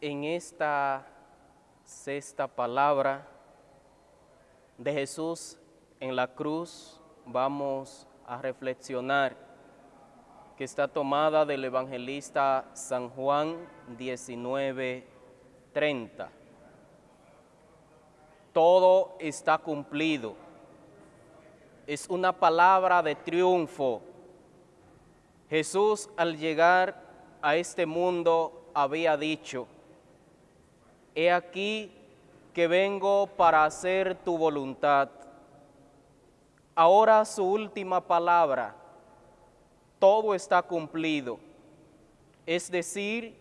en esta sexta palabra de Jesús en la cruz vamos a reflexionar que está tomada del evangelista San Juan 19:30. Todo está cumplido. Es una palabra de triunfo. Jesús al llegar a este mundo había dicho, he aquí que vengo para hacer tu voluntad. Ahora su última palabra, todo está cumplido. Es decir,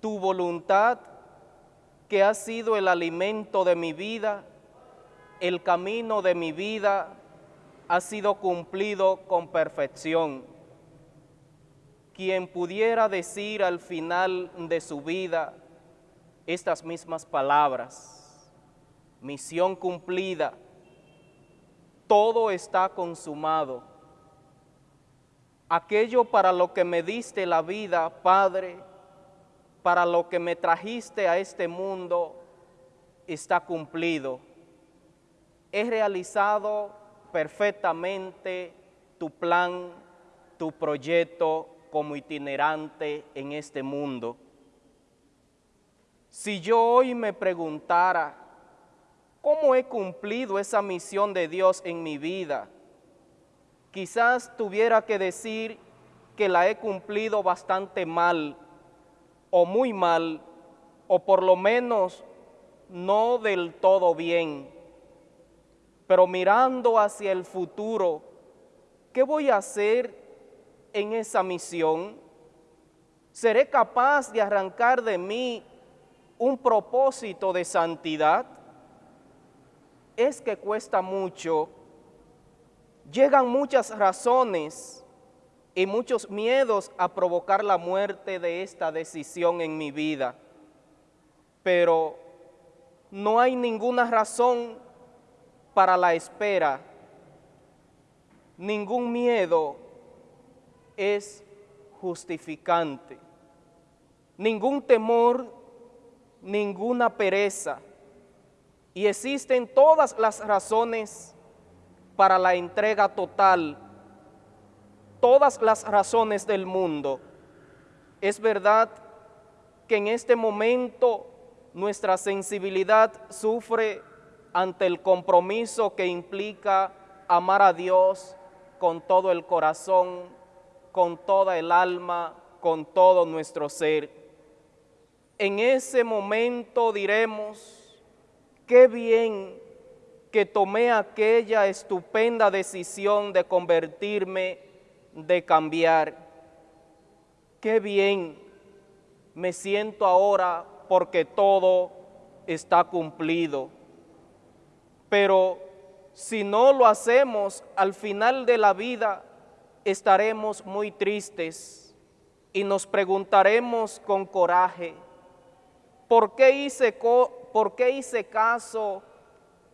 tu voluntad que ha sido el alimento de mi vida, el camino de mi vida, ha sido cumplido con perfección. Quien pudiera decir al final de su vida estas mismas palabras, misión cumplida, todo está consumado. Aquello para lo que me diste la vida, Padre, para lo que me trajiste a este mundo, está cumplido. He realizado perfectamente tu plan, tu proyecto como itinerante en este mundo. Si yo hoy me preguntara, ¿cómo he cumplido esa misión de Dios en mi vida? Quizás tuviera que decir que la he cumplido bastante mal o muy mal, o por lo menos no del todo bien. Pero mirando hacia el futuro, ¿qué voy a hacer en esa misión? ¿Seré capaz de arrancar de mí un propósito de santidad? Es que cuesta mucho. Llegan muchas razones y muchos miedos a provocar la muerte de esta decisión en mi vida. Pero no hay ninguna razón para la espera. Ningún miedo es justificante. Ningún temor, ninguna pereza. Y existen todas las razones para la entrega total todas las razones del mundo. Es verdad que en este momento nuestra sensibilidad sufre ante el compromiso que implica amar a Dios con todo el corazón, con toda el alma, con todo nuestro ser. En ese momento diremos, qué bien que tomé aquella estupenda decisión de convertirme de cambiar. Qué bien me siento ahora porque todo está cumplido. Pero si no lo hacemos, al final de la vida estaremos muy tristes y nos preguntaremos con coraje, ¿por qué hice, por qué hice caso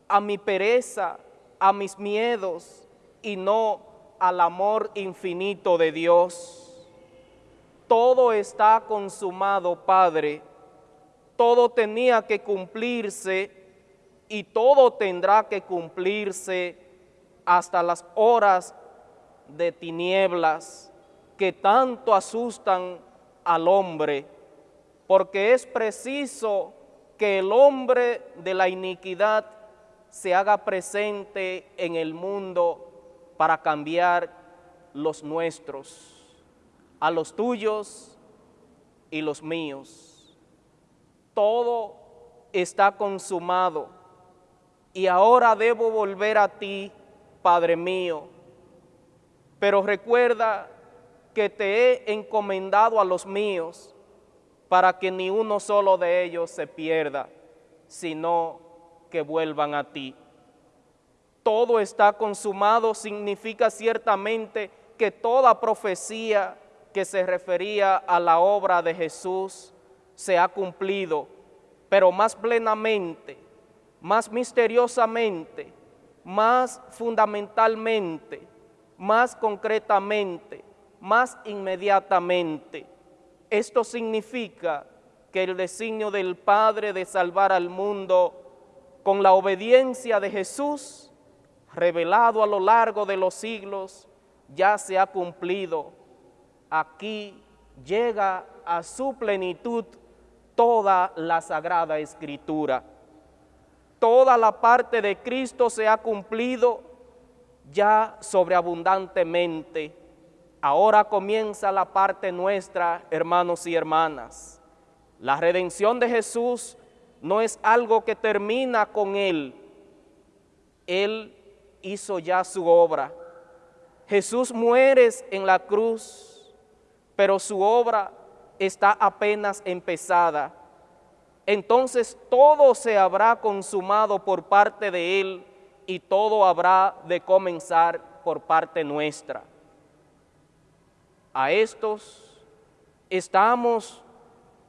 a mi pereza, a mis miedos y no al amor infinito de Dios. Todo está consumado, Padre. Todo tenía que cumplirse y todo tendrá que cumplirse hasta las horas de tinieblas que tanto asustan al hombre, porque es preciso que el hombre de la iniquidad se haga presente en el mundo para cambiar los nuestros, a los tuyos y los míos. Todo está consumado y ahora debo volver a ti, Padre mío. Pero recuerda que te he encomendado a los míos para que ni uno solo de ellos se pierda, sino que vuelvan a ti todo está consumado significa ciertamente que toda profecía que se refería a la obra de Jesús se ha cumplido, pero más plenamente, más misteriosamente, más fundamentalmente, más concretamente, más inmediatamente. Esto significa que el designio del Padre de salvar al mundo con la obediencia de Jesús, revelado a lo largo de los siglos, ya se ha cumplido. Aquí llega a su plenitud toda la Sagrada Escritura. Toda la parte de Cristo se ha cumplido ya sobreabundantemente. Ahora comienza la parte nuestra, hermanos y hermanas. La redención de Jesús no es algo que termina con Él. Él hizo ya su obra. Jesús muere en la cruz, pero su obra está apenas empezada. Entonces todo se habrá consumado por parte de Él y todo habrá de comenzar por parte nuestra. A estos estamos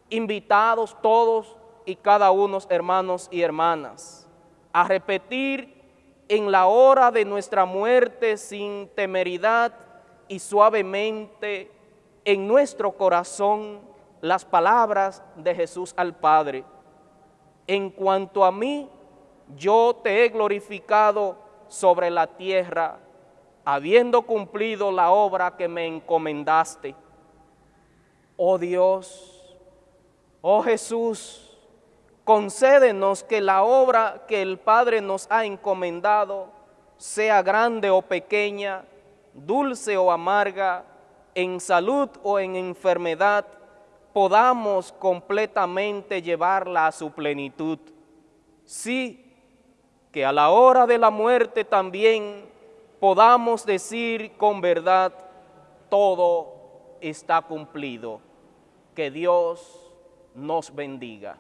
invitados todos y cada uno, hermanos y hermanas, a repetir en la hora de nuestra muerte sin temeridad y suavemente en nuestro corazón las palabras de Jesús al Padre. En cuanto a mí, yo te he glorificado sobre la tierra, habiendo cumplido la obra que me encomendaste. Oh Dios, oh Jesús, concédenos que la obra que el Padre nos ha encomendado, sea grande o pequeña, dulce o amarga, en salud o en enfermedad, podamos completamente llevarla a su plenitud. Sí, que a la hora de la muerte también podamos decir con verdad, todo está cumplido. Que Dios nos bendiga.